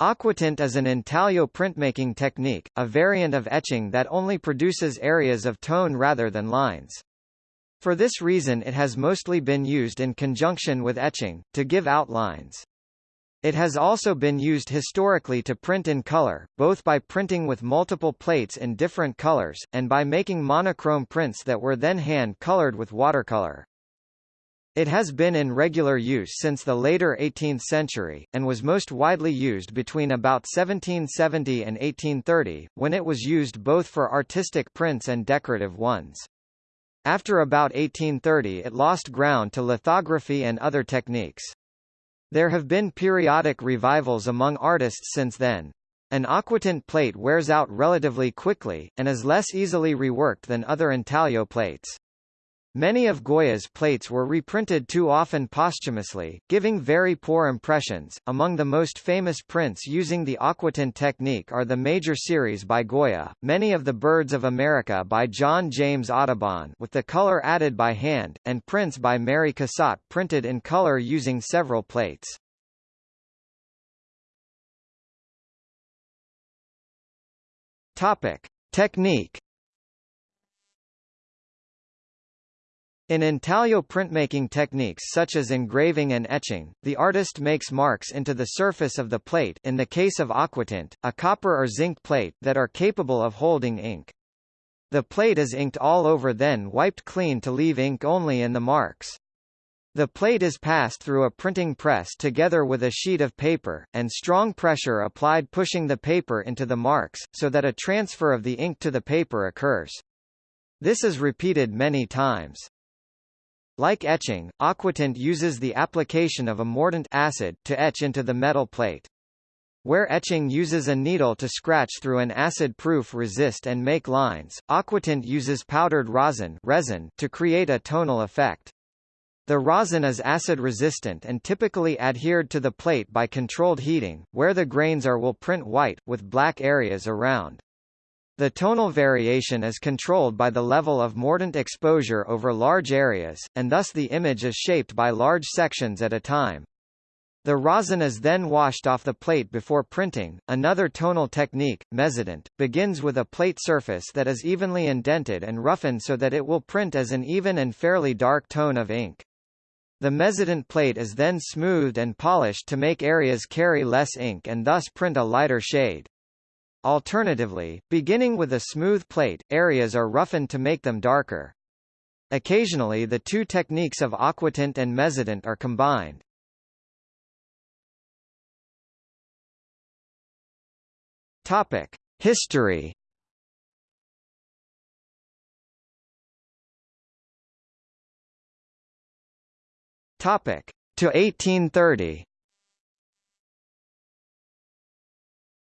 Aquatint is an intaglio printmaking technique, a variant of etching that only produces areas of tone rather than lines. For this reason it has mostly been used in conjunction with etching, to give outlines. It has also been used historically to print in color, both by printing with multiple plates in different colors, and by making monochrome prints that were then hand-colored with watercolor. It has been in regular use since the later 18th century, and was most widely used between about 1770 and 1830, when it was used both for artistic prints and decorative ones. After about 1830 it lost ground to lithography and other techniques. There have been periodic revivals among artists since then. An aquatint plate wears out relatively quickly, and is less easily reworked than other intaglio plates. Many of Goya's plates were reprinted too often posthumously, giving very poor impressions. Among the most famous prints using the aquatint technique are the major series by Goya, many of the Birds of America by John James Audubon with the color added by hand, and prints by Mary Cassatt printed in color using several plates. Topic: Technique In intaglio printmaking techniques such as engraving and etching, the artist makes marks into the surface of the plate in the case of aquatint, a copper or zinc plate that are capable of holding ink. The plate is inked all over then wiped clean to leave ink only in the marks. The plate is passed through a printing press together with a sheet of paper, and strong pressure applied pushing the paper into the marks, so that a transfer of the ink to the paper occurs. This is repeated many times. Like etching, aquatint uses the application of a mordant acid to etch into the metal plate. Where etching uses a needle to scratch through an acid-proof resist and make lines, aquatint uses powdered rosin, resin to create a tonal effect. The rosin is acid-resistant and typically adhered to the plate by controlled heating, where the grains are will print white, with black areas around. The tonal variation is controlled by the level of mordant exposure over large areas, and thus the image is shaped by large sections at a time. The rosin is then washed off the plate before printing. Another tonal technique, mezzotint, begins with a plate surface that is evenly indented and roughened so that it will print as an even and fairly dark tone of ink. The mezzotint plate is then smoothed and polished to make areas carry less ink and thus print a lighter shade. Alternatively, beginning with a smooth plate, areas are roughened to make them darker. Occasionally the two techniques of aquatint and mezzotint are combined. Topic: History. Topic: To 1830.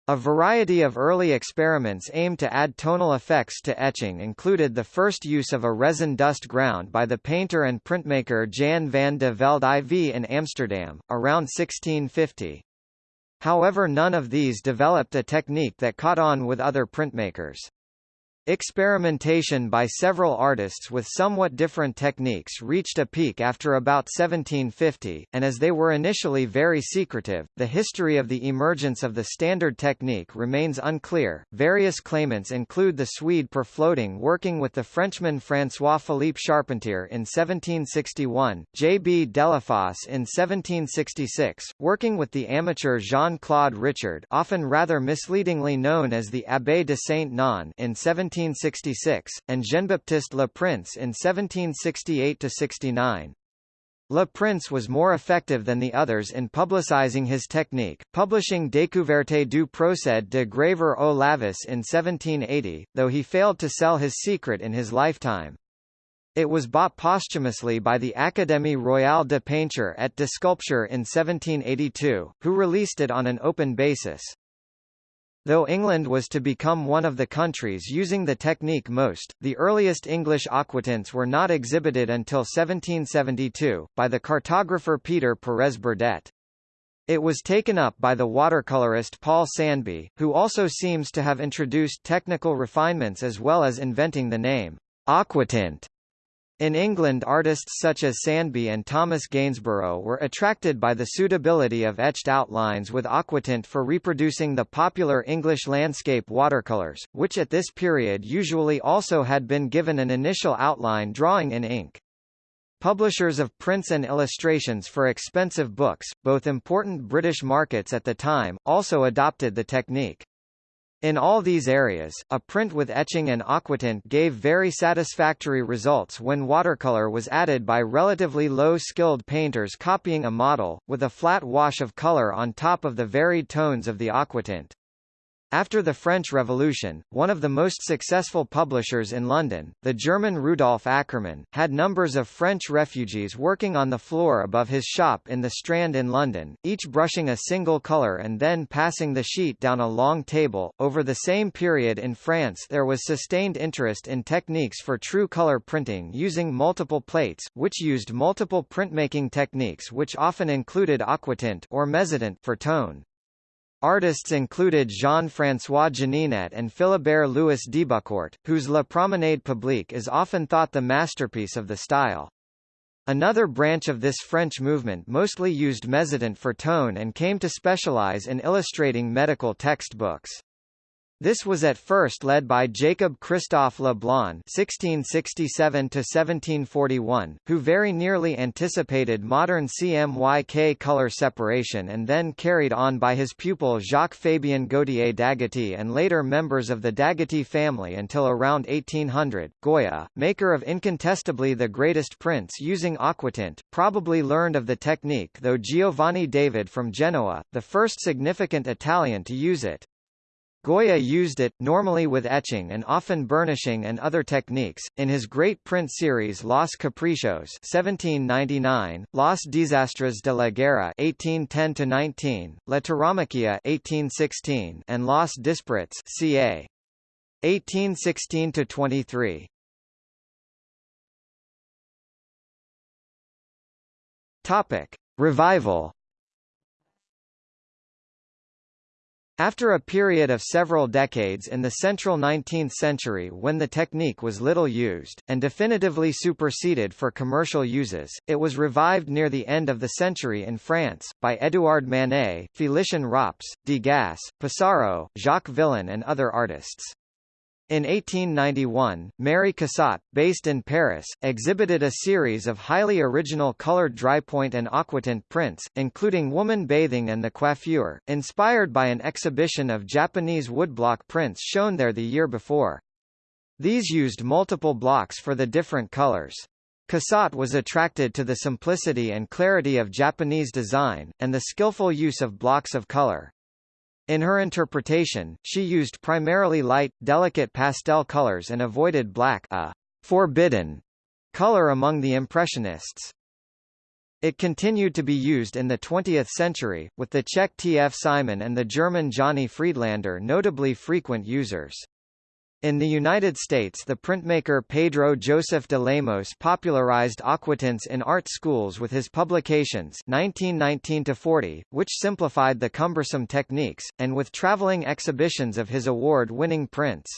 A variety of early experiments aimed to add tonal effects to etching included the first use of a resin dust ground by the painter and printmaker Jan van de Velde IV in Amsterdam, around 1650. However none of these developed a technique that caught on with other printmakers. Experimentation by several artists with somewhat different techniques reached a peak after about 1750, and as they were initially very secretive, the history of the emergence of the standard technique remains unclear. Various claimants include the Swede Per Floding working with the Frenchman François-Philippe Charpentier in 1761, J. B. Delafosse in 1766, working with the amateur Jean-Claude Richard often rather misleadingly known as the Abbé de Saint-Non in 17 1766, and Jean-Baptiste Le Prince in 1768–69. Le Prince was more effective than the others in publicizing his technique, publishing Découverte du procédé de gravure au lavis in 1780, though he failed to sell his secret in his lifetime. It was bought posthumously by the Académie Royale de Peinture et de Sculpture in 1782, who released it on an open basis. Though England was to become one of the countries using the technique most, the earliest English aquatints were not exhibited until 1772, by the cartographer Peter Perez Burdett. It was taken up by the watercolorist Paul Sandby, who also seems to have introduced technical refinements as well as inventing the name aquatint. In England artists such as Sandby and Thomas Gainsborough were attracted by the suitability of etched outlines with aquatint for reproducing the popular English landscape watercolours, which at this period usually also had been given an initial outline drawing in ink. Publishers of prints and illustrations for expensive books, both important British markets at the time, also adopted the technique. In all these areas, a print with etching and aquatint gave very satisfactory results when watercolor was added by relatively low-skilled painters copying a model, with a flat wash of color on top of the varied tones of the aquatint. After the French Revolution, one of the most successful publishers in London, the German Rudolf Ackermann, had numbers of French refugees working on the floor above his shop in the Strand in London, each brushing a single colour and then passing the sheet down a long table. Over the same period in France there was sustained interest in techniques for true colour printing using multiple plates, which used multiple printmaking techniques which often included aquatint or mezzotint for tone. Artists included Jean-François Janinet and Philibert Louis Debucourt, whose La Promenade Publique is often thought the masterpiece of the style. Another branch of this French movement mostly used mezzotint for tone and came to specialize in illustrating medical textbooks. This was at first led by Jacob Christophe Le Blon (1667–1741), who very nearly anticipated modern CMYK color separation, and then carried on by his pupil Jacques-Fabien Gautier d'Agoty and later members of the d'Agoty family until around 1800. Goya, maker of incontestably the greatest prints using aquatint, probably learned of the technique, though Giovanni David from Genoa, the first significant Italian to use it. Goya used it, normally with etching and often burnishing and other techniques, in his great print series Los Caprichos 1799, Los Desastres de la Guerra 1810-19, La Tauromaquia 1816, and Los Disparates ca. 1816-23. Topic. Revival After a period of several decades in the central 19th century when the technique was little used, and definitively superseded for commercial uses, it was revived near the end of the century in France, by Édouard Manet, Félicien Rops, Degas, Pissarro, Jacques Villon and other artists. In 1891, Mary Cassatt, based in Paris, exhibited a series of highly original colored drypoint and aquatint prints, including woman bathing and the coiffure, inspired by an exhibition of Japanese woodblock prints shown there the year before. These used multiple blocks for the different colors. Cassatt was attracted to the simplicity and clarity of Japanese design, and the skillful use of blocks of color. In her interpretation, she used primarily light, delicate pastel colors and avoided black a forbidden color among the Impressionists. It continued to be used in the 20th century, with the Czech T. F. Simon and the German Johnny Friedlaender notably frequent users. In the United States the printmaker Pedro Joseph de Lemos popularized aquatints in art schools with his publications 1919-40, which simplified the cumbersome techniques, and with traveling exhibitions of his award-winning prints.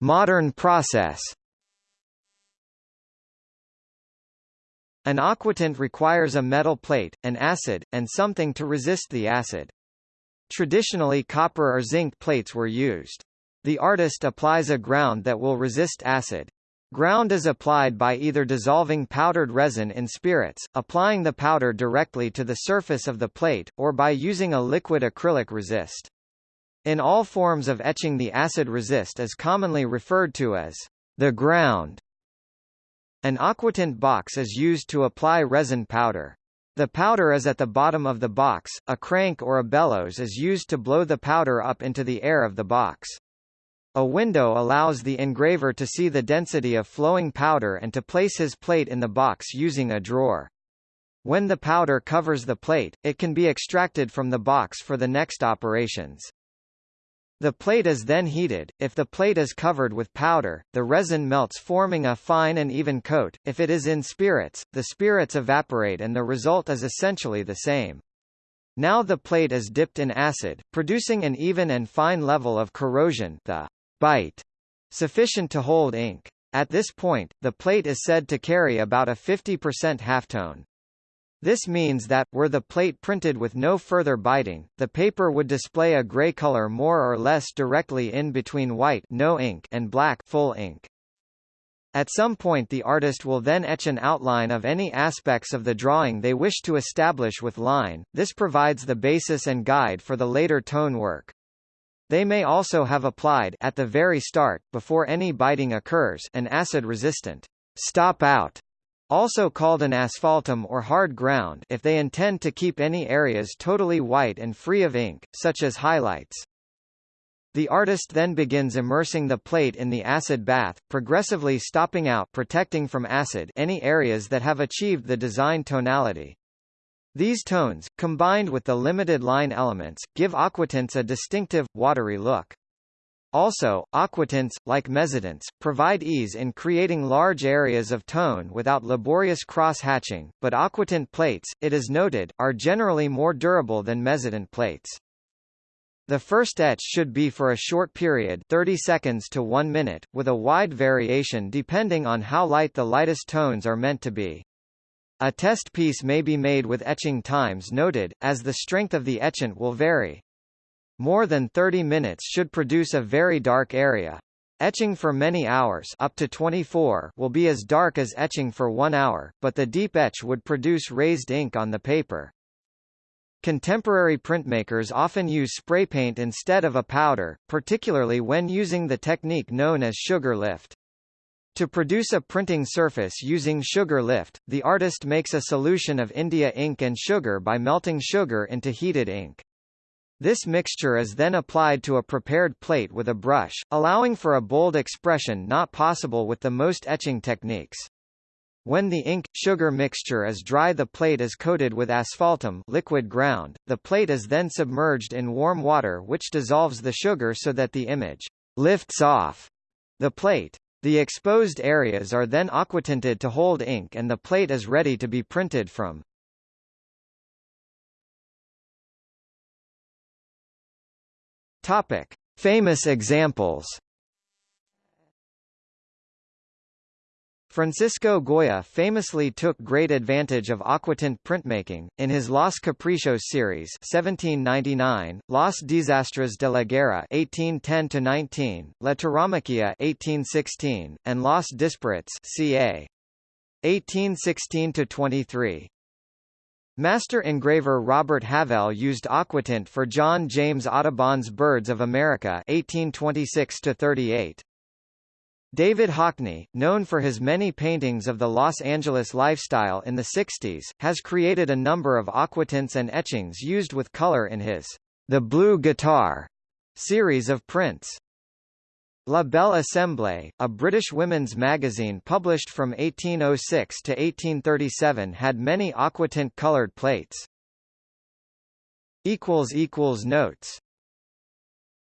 Modern process An aquatint requires a metal plate, an acid, and something to resist the acid. Traditionally copper or zinc plates were used. The artist applies a ground that will resist acid. Ground is applied by either dissolving powdered resin in spirits, applying the powder directly to the surface of the plate, or by using a liquid acrylic resist. In all forms of etching the acid resist is commonly referred to as the ground. An aquatint box is used to apply resin powder. The powder is at the bottom of the box, a crank or a bellows is used to blow the powder up into the air of the box. A window allows the engraver to see the density of flowing powder and to place his plate in the box using a drawer. When the powder covers the plate, it can be extracted from the box for the next operations. The plate is then heated. If the plate is covered with powder, the resin melts forming a fine and even coat. If it is in spirits, the spirits evaporate and the result is essentially the same. Now the plate is dipped in acid, producing an even and fine level of corrosion the bite, sufficient to hold ink. At this point, the plate is said to carry about a 50% halftone. This means that, were the plate printed with no further biting, the paper would display a gray color more or less directly in between white no ink and black full ink. At some point the artist will then etch an outline of any aspects of the drawing they wish to establish with line, this provides the basis and guide for the later tone work. They may also have applied at the very start, before any biting occurs, an acid-resistant stop out, also called an asphaltum or hard ground if they intend to keep any areas totally white and free of ink, such as highlights. The artist then begins immersing the plate in the acid bath, progressively stopping out protecting from acid any areas that have achieved the design tonality. These tones, combined with the limited line elements, give aquatints a distinctive, watery look. Also, aquatints, like mezzotints, provide ease in creating large areas of tone without laborious cross-hatching, but aquatint plates, it is noted, are generally more durable than mezzotint plates. The first etch should be for a short period 30 seconds to 1 minute, with a wide variation depending on how light the lightest tones are meant to be. A test piece may be made with etching times noted, as the strength of the etchant will vary. More than 30 minutes should produce a very dark area. Etching for many hours up to 24 will be as dark as etching for one hour, but the deep etch would produce raised ink on the paper. Contemporary printmakers often use spray paint instead of a powder, particularly when using the technique known as sugar lift. To produce a printing surface using sugar lift, the artist makes a solution of India ink and sugar by melting sugar into heated ink. This mixture is then applied to a prepared plate with a brush, allowing for a bold expression not possible with the most etching techniques. When the ink-sugar mixture is dry the plate is coated with asphaltum liquid ground, the plate is then submerged in warm water which dissolves the sugar so that the image lifts off the plate. The exposed areas are then aquatinted to hold ink and the plate is ready to be printed from. Topic. Famous examples Francisco Goya famously took great advantage of aquatint printmaking, in his Los Caprichos series 1799, Los Desastres de la Guerra 1810-19, La Tauromaquia 1816, and Los Disparates ca. 1816-23. Master engraver Robert Havell used aquatint for John James Audubon's Birds of America 1826-38. David Hockney, known for his many paintings of the Los Angeles lifestyle in the 60s, has created a number of aquatints and etchings used with color in his The Blue Guitar series of prints. La Belle Assemblée, a British women's magazine published from 1806 to 1837 had many aquatint colored plates. Notes